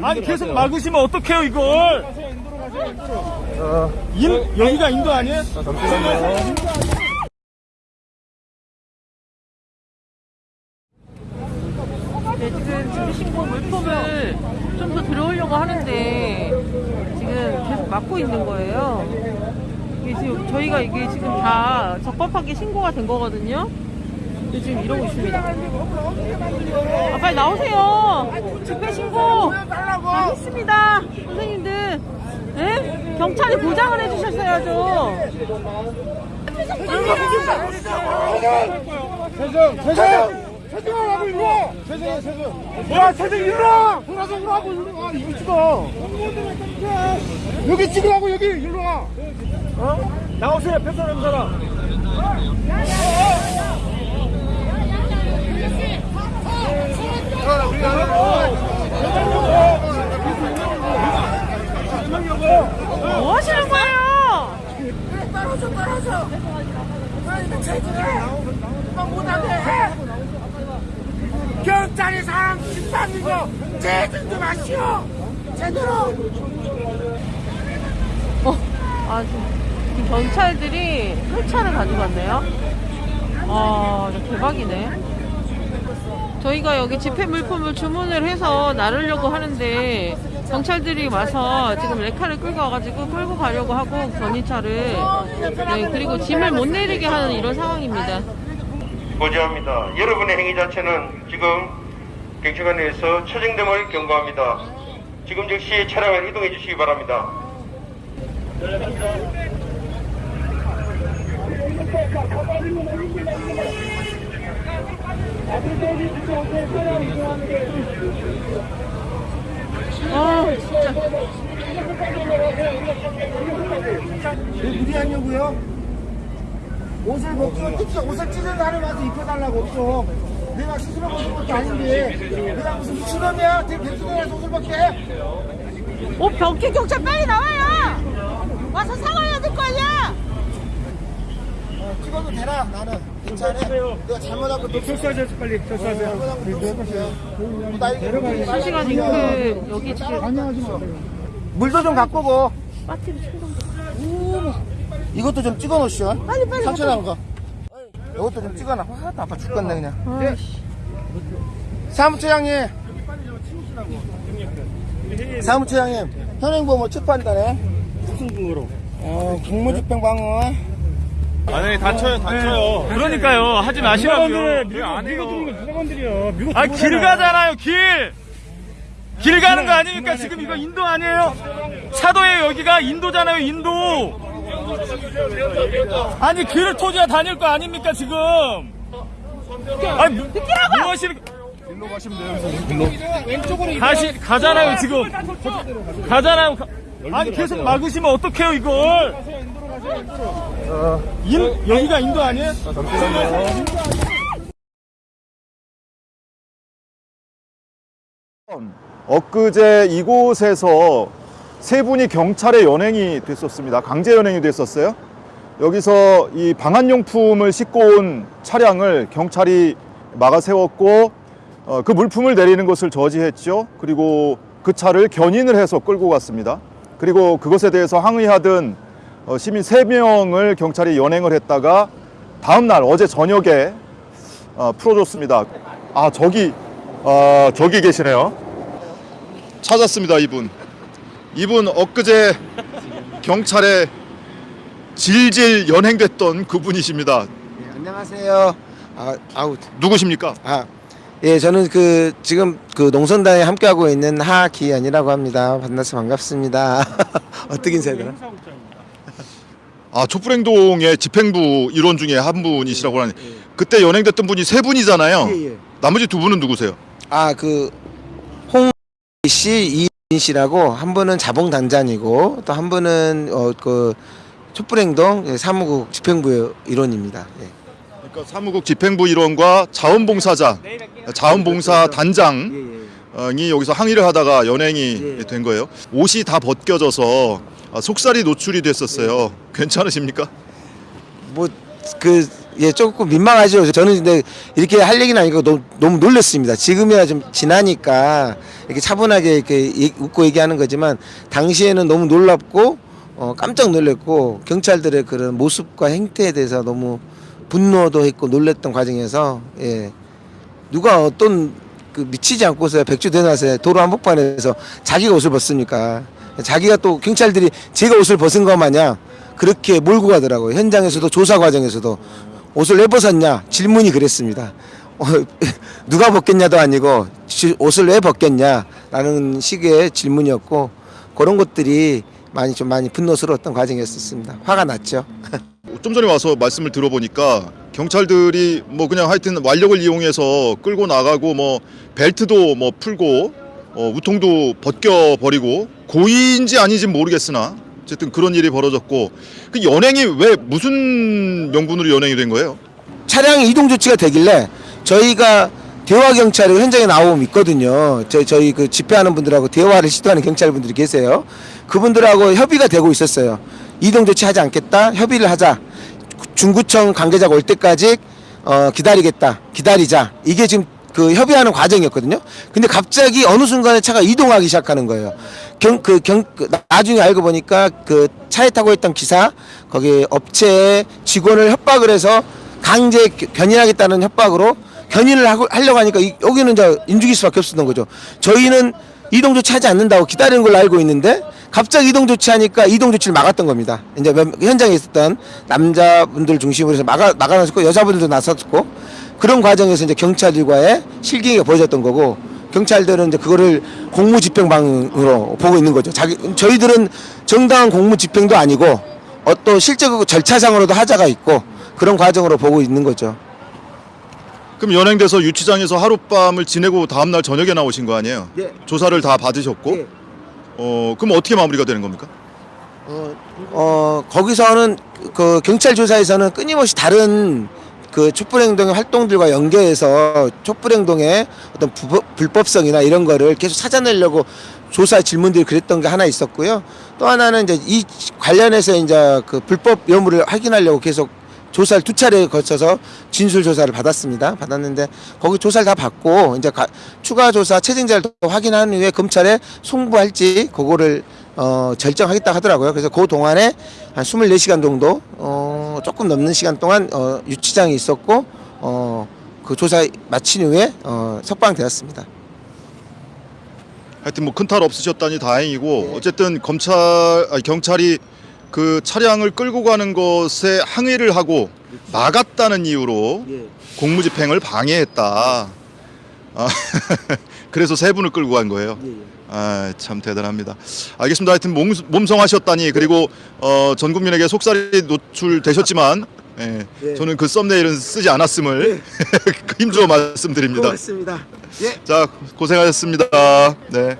아니 계속 막으시면 어떡해요 이걸 인, 여기가 인도 아니에요? 네, 지금 준비신고 물품을 좀 더 들어오려고 하는데 지금 계속 막고 있는 거예요. 이게 지금 저희가 이게 지금 다 적법하게 신고가 된 거거든요. 지금 이러고 있습니다. 아, 빨리 나오세요. 집회 신고 다 했습니다. 선생님들. 예? 경찰이 보장을 해주셨어야죠. 세정 세정 세정하고 일로 와 세정해 세정 야 세정 일로 와 돌아서 하고 일로 와 이거 찍어 여기 찍으라고 여기 일로 와 어? 나오세요 패스하는 사람 뭐 하시는 거예요? 떨어져 떨어져 아 이거 체질해 이거 못하게 경찰이 사람 집사는 거 제대로 좀 하시오 제대로 어, 아, 지금 이 경찰들이 헬차를 가져갔네요. 아, 이거 대박이네. 저희가 여기 집회 물품을 주문을 해서 나르려고 하는데 경찰들이 와서 지금 레카를 끌고 와가지고 끌고 가려고 하고 견인차를 네, 그리고 짐을 못 내리게 하는 이런 상황입니다. 고지합니다. 여러분의 행위 자체는 지금 경찰관에서 처정됨을 경고합니다. 지금 즉시 차량을 이동해 주시기 바랍니다. 아, 진짜. 왜 무리하냐고요? 옷을 벗고 특히 옷을 찢은 날을 와서 입혀달라고 없어 내가 스스로 벗은 것도 아닌데 내가 무슨 미친놈이야 되게 백수들에서 옷을 벗게 어, 병기 경찰 빨리 나와요! 와서! 어, 찍어도 되나 나는 괜찮아 내가 잘못한 것도 없어 철수하세요 빨리 철수하세요 것도 없어요 나 이거 실시간 잉크 여기 지금 물도 좀 갖고 오고 빠팀 충동 이것도 좀 찍어 놓으시오. 빨리 빨리. 삼촌 나온 거. 이것도 좀 찍어놔. 아, 아빠 죽겠네 그냥. 아이씨. 사무처장님. 사무처장님. 현행범을 체포한다네. 무슨 근거로 어, 국무집행방어. 아니 다쳐요 다쳐요. 그러니까요. 하지 마시라고요. 안 해요. 건드린 거 누가 건드려 미국 아 길 가잖아요 길! 길 가는 거 아닙니까 지금 이거 인도 아니에요? 차도에 여기가 인도잖아요 인도. 아니 길을 토지야 다닐 거 아닙니까 지금? 아니 하시는 일로 가시면 돼요 왼쪽으로 가시 가잖아요 지금. 가잖아요. 가- 아니 계속 막으시면 어떡해요 이걸 인, 여기가 인도 아니에요? 엊그제 이곳에서 세 분이 경찰에 연행이 됐었습니다. 강제 연행이 됐었어요. 여기서 이 방한용품을 싣고 온 차량을 경찰이 막아 세웠고 어, 그 물품을 내리는 것을 저지했죠. 그리고 그 차를 견인을 해서 끌고 갔습니다. 그리고 그것에 대해서 항의하던 어, 시민 세명을 경찰이 연행을 했다가 다음 날 어제 저녁에 어, 풀어줬습니다. 아 저기 아 저기 계시네요. 찾았습니다 이분. 이분 엊그제 경찰에 질질 연행됐던 그분이십니다. 네, 안녕하세요. 아, 아우, 누구십니까? 아, 예, 저는 그 지금 그 농선단에 함께하고 있는 하기현이라고 합니다. 만나서 반갑습니다. 어떻게 인사해야 되나? 아 촛불행동의 집행부 일원 중에 한 분이시라고 하는데 그때 연행됐던 분이 세 분이잖아요. 예, 예. 나머지 두 분은 누구세요? 아, 그 홍 씨, 이인 씨라고 한 분은 자봉단장이고 또 한 분은 어 그 촛불행동 예, 사무국 집행부 일원입니다. 예. 그러니까 사무국 집행부 일원과 자원봉사자, 자원봉사 단장 예, 예. 이 여기서 항의를 하다가 연행이 예. 된 거예요. 옷이 다 벗겨져서 아, 속살이 노출이 됐었어요. 괜찮으십니까? 뭐그 예, 조금 민망하죠. 저는 근데 이렇게 할 얘기는 아니고 너무, 너무 놀랐습니다. 지금이야 좀 지나니까 이렇게 차분하게 이렇게 얘- 웃고 얘기하는 거지만 당시에는 너무 놀랍고 어, 깜짝 놀랐고 경찰들의 그런 모습과 행태에 대해서 너무 분노도 했고 놀랬던 과정에서 예. 누가 어떤 그 미치지 않고서 백주 대낮에 도로 한복판에서 자기가 옷을 벗습니까? 자기가 또 경찰들이 제가 옷을 벗은 것 마냥 그렇게 몰고 가더라고요. 현장에서도 조사 과정에서도 옷을 왜 벗었냐 질문이 그랬습니다. 어, 누가 벗겠냐도 아니고 지- 옷을 왜 벗겠냐 라는 식의 질문이었고 그런 것들이 많이 좀 많이 분노스러웠던 과정이었습니다. 화가 났죠. 좀 전에 와서 말씀을 들어보니까 경찰들이 뭐 그냥 하여튼 완력을 이용해서 끌고 나가고 뭐 벨트도 뭐 풀고 어, 우통도 벗겨 버리고 고의인지 아닌지 모르겠으나 어쨌든 그런 일이 벌어졌고 그 연행이 왜 무슨 명분으로 연행이 된 거예요? 차량 이동 조치가 되길래 저희가 대화 경찰이 현장에 나오면 있거든요. 저희, 저희 그 집회하는 분들하고 대화를 시도하는 경찰분들이 계세요. 그분들하고 협의가 되고 있었어요. 이동 조치 하지 않겠다. 협의를 하자. 중구청 관계자가 올 때까지 어, 기다리겠다. 기다리자. 이게 지금 그 협의하는 과정이었거든요. 근데 갑자기 어느 순간에 차가 이동하기 시작하는 거예요. 경, 그 경, 그 나중에 알고 보니까 그 차에 타고 있던 기사, 거기 업체 직원을 협박을 해서 강제 견인하겠다는 협박으로 견인을 하고, 하려고 하니까 이- 여기는 이제 인죽일 수밖에 없었던 거죠. 저희는 이동 조치하지 않는다고 기다리는 걸로 알고 있는데 갑자기 이동 조치하니까 이동 조치를 막았던 겁니다. 이제 몇- 현장에 있었던 남자분들 중심으로 해서 막아 막아놨고 여자분들도 나섰고 그런 과정에서 이제 경찰들과의 실기가 벌어졌던 거고 경찰들은 이제 그거를 공무집행방으로 보고 있는 거죠. 자기 저희들은 정당한 공무집행도 아니고 어떤 실제적 절차상으로도 하자가 있고 그런 과정으로 보고 있는 거죠. 그럼 연행돼서 유치장에서 하룻밤을 지내고 다음날 저녁에 나오신 거 아니에요? 예. 조사를 다 받으셨고 예. 어 그럼 어떻게 마무리가 되는 겁니까? 어, 어 거기서는 그 경찰 조사에서는 끊임없이 다른 그 촛불행동의 활동들과 연계해서 촛불행동의 어떤 부, 불법성이나 이런 거를 계속 찾아내려고 조사 질문들이 그랬던 게 하나 있었고요. 또 하나는 이제 이 관련해서 이제 그 불법 여부를 확인하려고 계속 조사를 두 차례 거쳐서 진술 조사를 받았습니다. 받았는데 거기 조사를 다 받고 이제 가- 추가 조사 채증자를 더 확인한 후에 검찰에 송부할지 그거를 어, 결정하겠다 하더라고요. 그래서 그 동안에 한 24시간 정도 어, 조금 넘는 시간 동안 어, 유치장이 있었고 어, 그 조사 마친 후에 어, 석방되었습니다. 하여튼 뭐 큰 탈 없으셨다니 다행이고 네. 어쨌든 검찰 아니, 경찰이 그 차량을 끌고 가는 것에 항의를 하고 막았다는 이유로 공무집행을 방해했다. 아, 그래서 세 분을 끌고 간 거예요. 아, 참 대단합니다. 알겠습니다. 하여튼 몸, 몸성하셨다니 그리고 어, 전 국민에게 속살이 노출되셨지만 예, 예. 저는 그 썸네일은 쓰지 않았음을 힘주어 말씀드립니다. 고맙습니다. 예. 자 고생하셨습니다. 네.